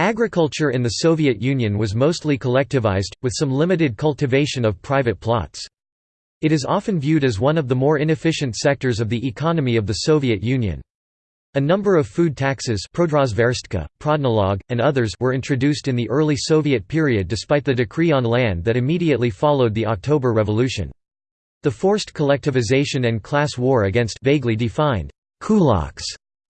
Agriculture in the Soviet Union was mostly collectivized, with some limited cultivation of private plots. It is often viewed as one of the more inefficient sectors of the economy of the Soviet Union. A number of food taxes and others were introduced in the early Soviet period despite the decree on land that immediately followed the October Revolution. The forced collectivization and class war against vaguely defined kulaks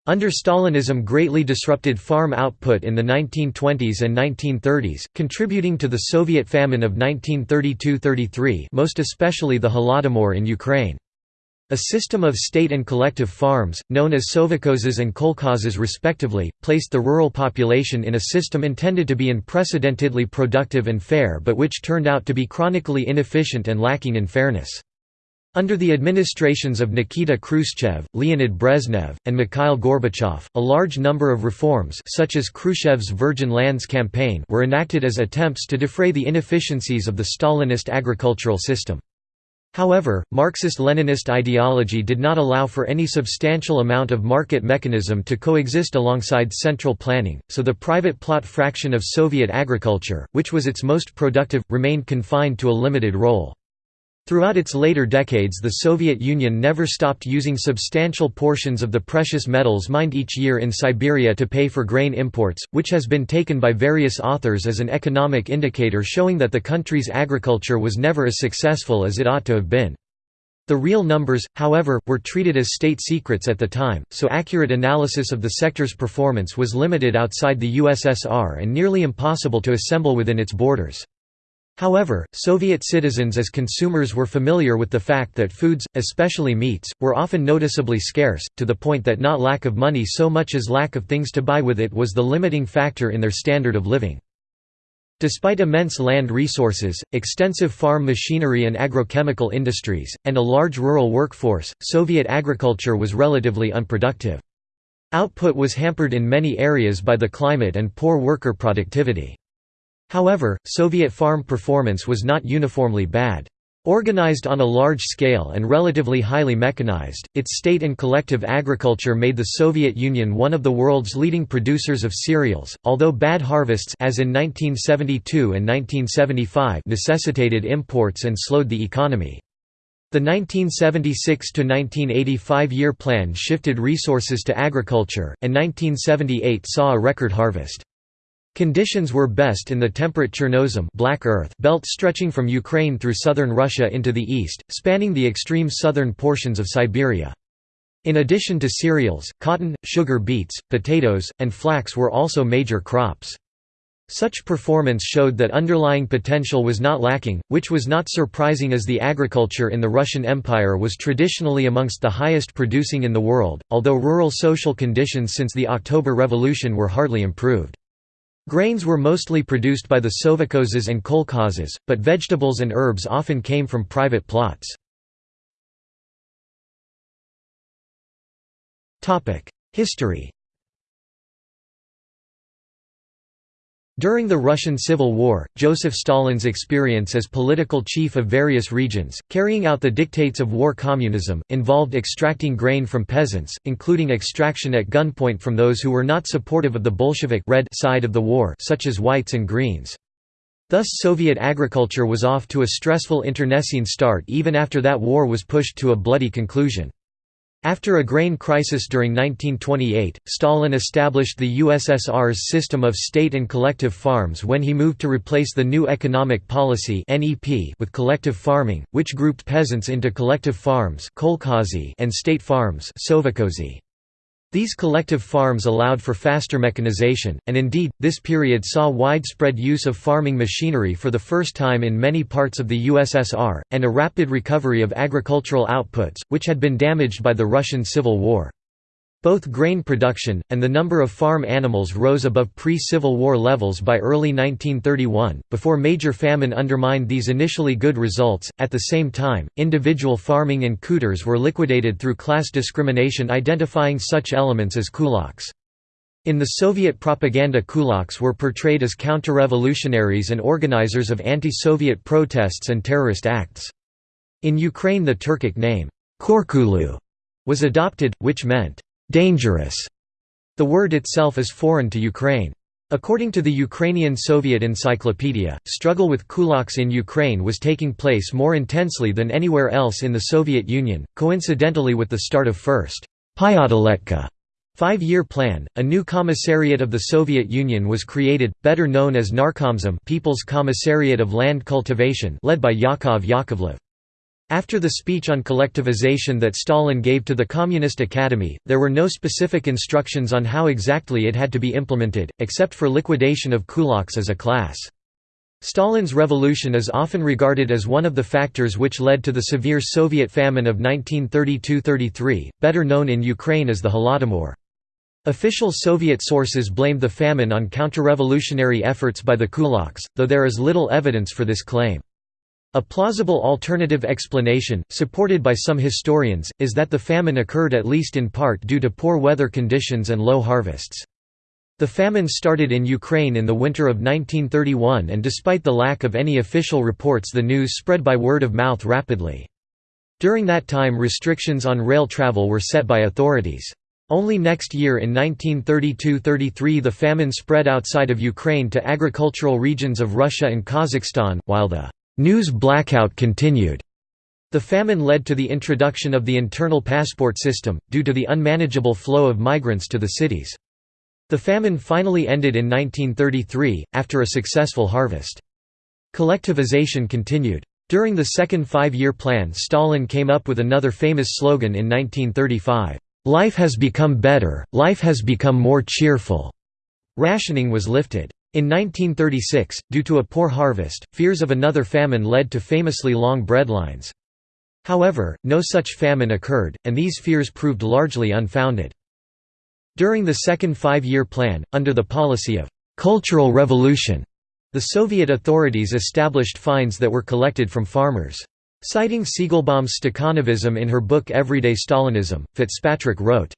under Stalinism greatly disrupted farm output in the 1920s and 1930s, contributing to the Soviet famine of 1932–33 most especially the Holodomor in Ukraine. A system of state and collective farms, known as sovkhozes and kolkhozes respectively, placed the rural population in a system intended to be unprecedentedly productive and fair but which turned out to be chronically inefficient and lacking in fairness. Under the administrations of Nikita Khrushchev, Leonid Brezhnev, and Mikhail Gorbachev, a large number of reforms such as Khrushchev's Virgin Lands campaign were enacted as attempts to defray the inefficiencies of the Stalinist agricultural system. However, Marxist-Leninist ideology did not allow for any substantial amount of market mechanism to coexist alongside central planning, so the private plot fraction of Soviet agriculture, which was its most productive, remained confined to a limited role. Throughout its later decades the Soviet Union never stopped using substantial portions of the precious metals mined each year in Siberia to pay for grain imports, which has been taken by various authors as an economic indicator showing that the country's agriculture was never as successful as it ought to have been. The real numbers, however, were treated as state secrets at the time, so accurate analysis of the sector's performance was limited outside the USSR and nearly impossible to assemble within its borders. However, Soviet citizens as consumers were familiar with the fact that foods, especially meats, were often noticeably scarce, to the point that not lack of money so much as lack of things to buy with it was the limiting factor in their standard of living. Despite immense land resources, extensive farm machinery and agrochemical industries, and a large rural workforce, Soviet agriculture was relatively unproductive. Output was hampered in many areas by the climate and poor worker productivity. However, Soviet farm performance was not uniformly bad. Organized on a large scale and relatively highly mechanized, its state and collective agriculture made the Soviet Union one of the world's leading producers of cereals, although bad harvests as in 1972 and 1975 necessitated imports and slowed the economy. The 1976–1985 year plan shifted resources to agriculture, and 1978 saw a record harvest. Conditions were best in the temperate Chernozem black earth belt stretching from Ukraine through southern Russia into the east, spanning the extreme southern portions of Siberia. In addition to cereals, cotton, sugar beets, potatoes, and flax were also major crops. Such performance showed that underlying potential was not lacking, which was not surprising as the agriculture in the Russian Empire was traditionally amongst the highest producing in the world, although rural social conditions since the October Revolution were hardly improved. Grains were mostly produced by the sovkhozes and kolkhozes, but vegetables and herbs often came from private plots. History During the Russian Civil War, Joseph Stalin's experience as political chief of various regions, carrying out the dictates of war communism, involved extracting grain from peasants, including extraction at gunpoint from those who were not supportive of the Bolshevik red side of the war such as whites and greens. Thus Soviet agriculture was off to a stressful internecine start even after that war was pushed to a bloody conclusion. After a grain crisis during 1928, Stalin established the USSR's system of state and collective farms when he moved to replace the new economic policy with collective farming, which grouped peasants into collective farms and state farms these collective farms allowed for faster mechanization, and indeed, this period saw widespread use of farming machinery for the first time in many parts of the USSR, and a rapid recovery of agricultural outputs, which had been damaged by the Russian Civil War. Both grain production, and the number of farm animals rose above pre-Civil War levels by early 1931, before major famine undermined these initially good results. At the same time, individual farming and khutors were liquidated through class discrimination identifying such elements as kulaks. In the Soviet propaganda kulaks were portrayed as counter-revolutionaries and organizers of anti-Soviet protests and terrorist acts. In Ukraine the Turkic name, Kurkul, was adopted, which meant dangerous. The word itself is foreign to Ukraine. According to the Ukrainian Soviet Encyclopedia, struggle with kulaks in Ukraine was taking place more intensely than anywhere else in the Soviet Union, coincidentally with the start of First Pyatiletka five-year plan. A new commissariat of the Soviet Union was created, better known as Narkomzem People's Commissariat of Land Cultivation led by Yakov Yakovlev. After the speech on collectivization that Stalin gave to the Communist Academy, there were no specific instructions on how exactly it had to be implemented, except for liquidation of kulaks as a class. Stalin's revolution is often regarded as one of the factors which led to the severe Soviet famine of 1932–33, better known in Ukraine as the Holodomor. Official Soviet sources blamed the famine on counter-revolutionary efforts by the kulaks, though there is little evidence for this claim. A plausible alternative explanation, supported by some historians, is that the famine occurred at least in part due to poor weather conditions and low harvests. The famine started in Ukraine in the winter of 1931 and despite the lack of any official reports the news spread by word of mouth rapidly. During that time restrictions on rail travel were set by authorities. Only next year in 1932–33 the famine spread outside of Ukraine to agricultural regions of Russia and Kazakhstan, while the News blackout continued. The famine led to the introduction of the internal passport system, due to the unmanageable flow of migrants to the cities. The famine finally ended in 1933, after a successful harvest. Collectivization continued. During the second five-year plan Stalin came up with another famous slogan in 1935, "'Life has become better, life has become more cheerful'". Rationing was lifted. In 1936, due to a poor harvest, fears of another famine led to famously long breadlines. However, no such famine occurred, and these fears proved largely unfounded. During the second five-year plan, under the policy of «cultural revolution», the Soviet authorities established fines that were collected from farmers. Citing Siegelbaum's Stakhanovism in her book Everyday Stalinism, Fitzpatrick wrote,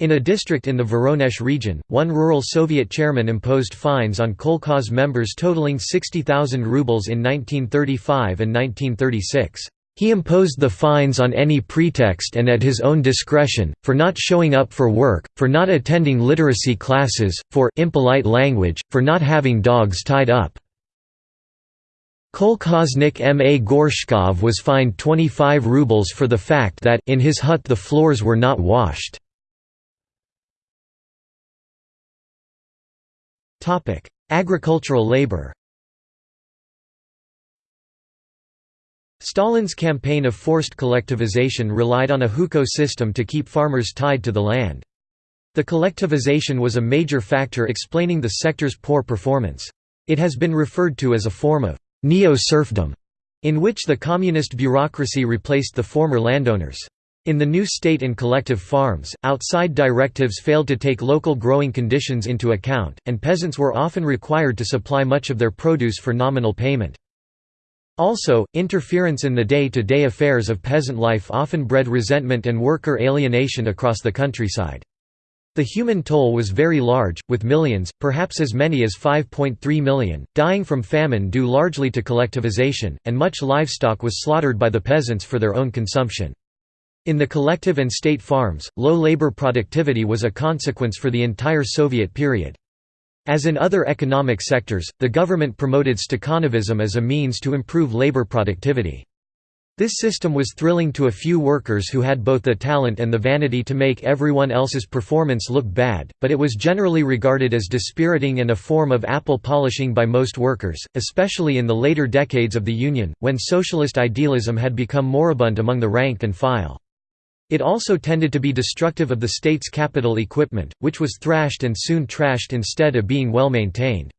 in a district in the Voronezh region, one rural Soviet chairman imposed fines on kolkhoz members totaling 60,000 rubles in 1935 and 1936. He imposed the fines on any pretext and at his own discretion, for not showing up for work, for not attending literacy classes, for impolite language, for not having dogs tied up. Kolkhoznik M. A. Gorshkov was fined 25 rubles for the fact that in his hut the floors were not washed. Agricultural labor Stalin's campaign of forced collectivization relied on a hukou system to keep farmers tied to the land. The collectivization was a major factor explaining the sector's poor performance. It has been referred to as a form of neo-serfdom, in which the communist bureaucracy replaced the former landowners. In the new state and collective farms, outside directives failed to take local growing conditions into account, and peasants were often required to supply much of their produce for nominal payment. Also, interference in the day-to-day -day affairs of peasant life often bred resentment and worker alienation across the countryside. The human toll was very large, with millions, perhaps as many as 5.3 million, dying from famine due largely to collectivization, and much livestock was slaughtered by the peasants for their own consumption. In the collective and state farms, low labor productivity was a consequence for the entire Soviet period. As in other economic sectors, the government promoted Stakhanovism as a means to improve labor productivity. This system was thrilling to a few workers who had both the talent and the vanity to make everyone else's performance look bad, but it was generally regarded as dispiriting and a form of apple polishing by most workers, especially in the later decades of the Union, when socialist idealism had become moribund among the rank and file. It also tended to be destructive of the state's capital equipment, which was thrashed and soon trashed instead of being well maintained.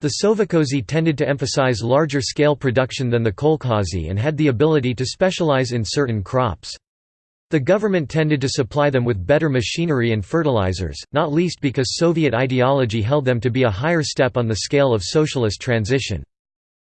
The Sovkhozy tended to emphasize larger-scale production than the kolkhozy and had the ability to specialize in certain crops. The government tended to supply them with better machinery and fertilizers, not least because Soviet ideology held them to be a higher step on the scale of socialist transition.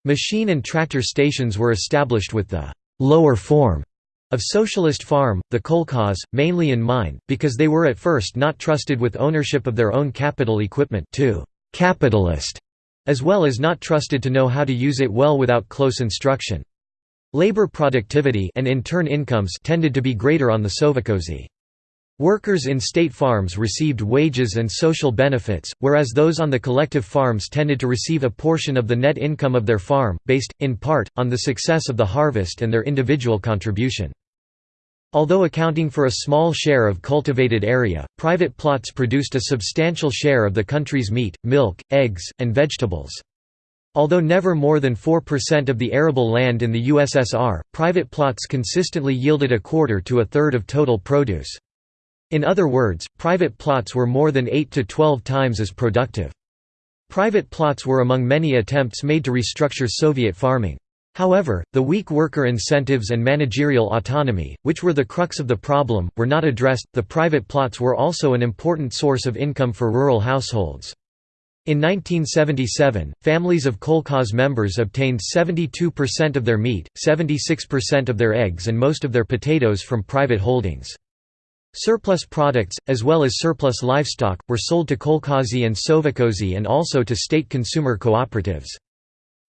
Machine and tractor stations were established with the «lower form» Of socialist farm, the kolkhoz, mainly in mind, because they were at first not trusted with ownership of their own capital equipment to capitalist, as well as not trusted to know how to use it well without close instruction. Labor productivity and in turn incomes tended to be greater on the Sovkhozy. Workers in state farms received wages and social benefits, whereas those on the collective farms tended to receive a portion of the net income of their farm, based, in part, on the success of the harvest and their individual contribution. Although accounting for a small share of cultivated area, private plots produced a substantial share of the country's meat, milk, eggs, and vegetables. Although never more than 4% of the arable land in the USSR, private plots consistently yielded a quarter to a third of total produce. In other words, private plots were more than 8 to 12 times as productive. Private plots were among many attempts made to restructure Soviet farming. However, the weak worker incentives and managerial autonomy, which were the crux of the problem, were not addressed. The private plots were also an important source of income for rural households. In 1977, families of kolkhoz members obtained 72% of their meat, 76% of their eggs and most of their potatoes from private holdings. Surplus products, as well as surplus livestock, were sold to kolkhozy and sovkhozy and also to state consumer cooperatives.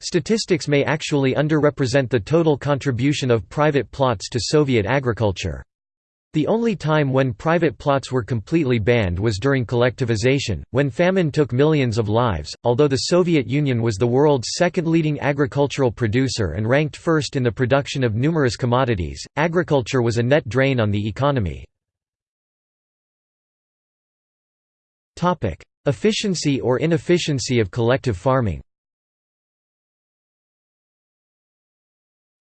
Statistics may actually underrepresent the total contribution of private plots to Soviet agriculture. The only time when private plots were completely banned was during collectivization, when famine took millions of lives. Although the Soviet Union was the world's second leading agricultural producer and ranked first in the production of numerous commodities, agriculture was a net drain on the economy. Efficiency or inefficiency of collective farming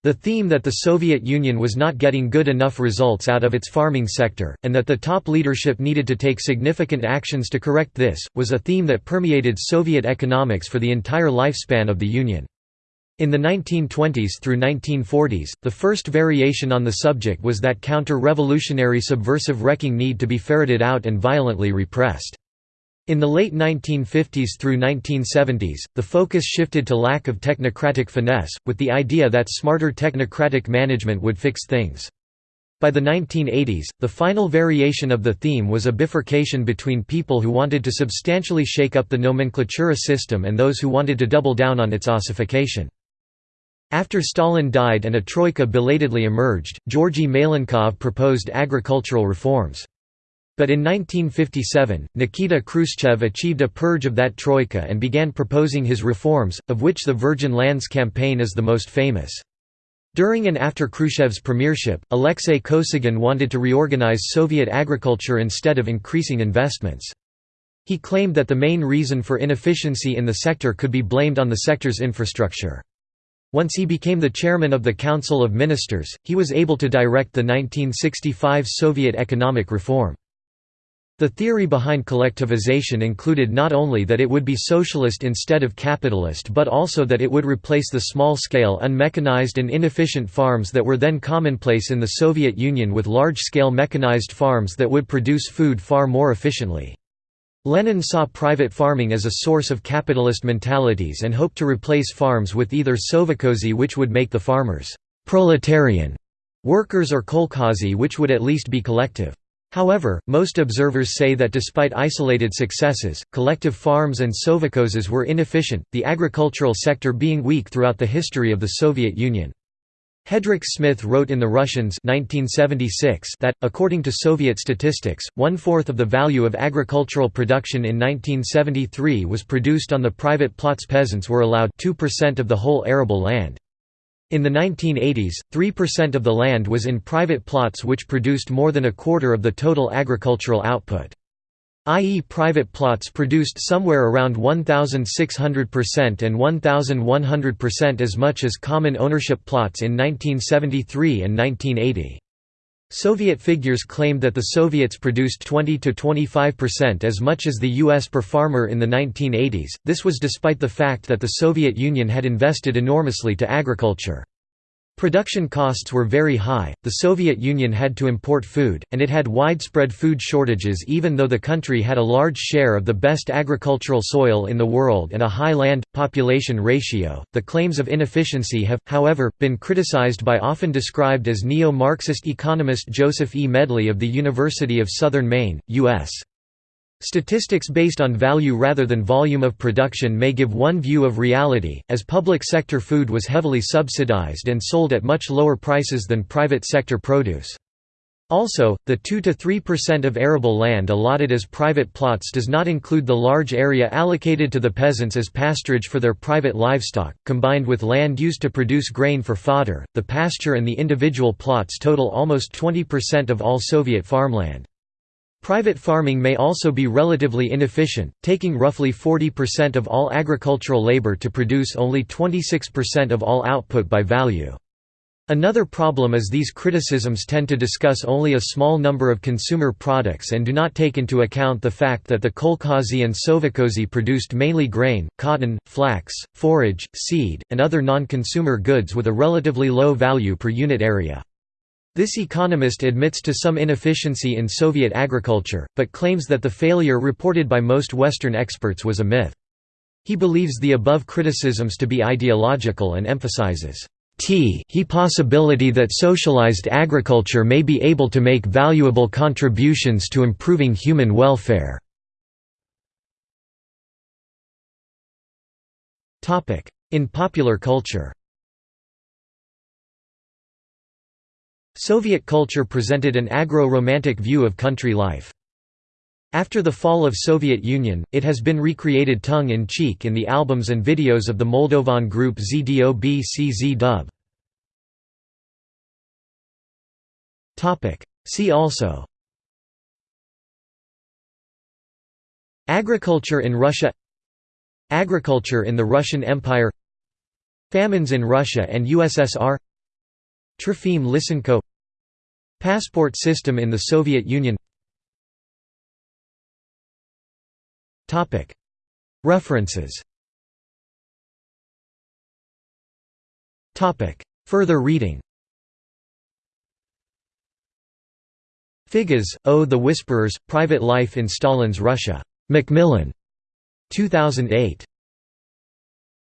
The theme that the Soviet Union was not getting good enough results out of its farming sector, and that the top leadership needed to take significant actions to correct this, was a theme that permeated Soviet economics for the entire lifespan of the Union. In the 1920s through 1940s, the first variation on the subject was that counter-revolutionary subversive wrecking need to be ferreted out and violently repressed. In the late 1950s through 1970s, the focus shifted to lack of technocratic finesse, with the idea that smarter technocratic management would fix things. By the 1980s, the final variation of the theme was a bifurcation between people who wanted to substantially shake up the nomenclatura system and those who wanted to double down on its ossification. After Stalin died and a troika belatedly emerged, Georgy Malenkov proposed agricultural reforms. But in 1957, Nikita Khrushchev achieved a purge of that troika and began proposing his reforms, of which the Virgin Lands campaign is the most famous. During and after Khrushchev's premiership, Alexei Kosygin wanted to reorganize Soviet agriculture instead of increasing investments. He claimed that the main reason for inefficiency in the sector could be blamed on the sector's infrastructure. Once he became the chairman of the Council of Ministers, he was able to direct the 1965 Soviet economic reform. The theory behind collectivization included not only that it would be socialist instead of capitalist but also that it would replace the small-scale unmechanized and inefficient farms that were then commonplace in the Soviet Union with large-scale mechanized farms that would produce food far more efficiently. Lenin saw private farming as a source of capitalist mentalities and hoped to replace farms with either sovkhozy which would make the farmers «proletarian» workers or kolkhozy which would at least be collective. However, most observers say that despite isolated successes, collective farms and sovkhozes were inefficient, the agricultural sector being weak throughout the history of the Soviet Union. Hedrick Smith wrote in The Russians 1976 that, according to Soviet statistics, one-fourth of the value of agricultural production in 1973 was produced on the private plots peasants were allowed 2% of the whole arable land. In the 1980s, 3% of the land was in private plots which produced more than a quarter of the total agricultural output. i.e. private plots produced somewhere around 1,600% and 1,100% as much as common ownership plots in 1973 and 1980. Soviet figures claimed that the Soviets produced 20 to 25% as much as the US per farmer in the 1980s, this was despite the fact that the Soviet Union had invested enormously to agriculture. Production costs were very high, the Soviet Union had to import food, and it had widespread food shortages even though the country had a large share of the best agricultural soil in the world and a high land population ratio. The claims of inefficiency have, however, been criticized by often described as neo Marxist economist Joseph E. Medley of the University of Southern Maine, U.S. Statistics based on value rather than volume of production may give one view of reality, as public sector food was heavily subsidized and sold at much lower prices than private sector produce. Also, the 2–3% of arable land allotted as private plots does not include the large area allocated to the peasants as pasturage for their private livestock. Combined with land used to produce grain for fodder, the pasture and the individual plots total almost 20% of all Soviet farmland. Private farming may also be relatively inefficient, taking roughly 40% of all agricultural labor to produce only 26% of all output by value. Another problem is these criticisms tend to discuss only a small number of consumer products and do not take into account the fact that the kolkhozy and sovkhozy produced mainly grain, cotton, flax, forage, seed, and other non-consumer goods with a relatively low value per unit area. This economist admits to some inefficiency in Soviet agriculture, but claims that the failure reported by most Western experts was a myth. He believes the above criticisms to be ideological and emphasizes t he possibility that socialized agriculture may be able to make valuable contributions to improving human welfare. In popular culture Soviet culture presented an agro-romantic view of country life. After the fall of Soviet Union, it has been recreated tongue-in-cheek in the albums and videos of the Moldovan group Zdob și Zdub. See also. Agriculture in Russia. Agriculture in the Russian Empire. Famines in Russia and USSR Trofim Lysenko Passport system in the Soviet Union References Further reading Figes, O. The Whisperers, Private Life in Stalin's Russia. Macmillan. 2008.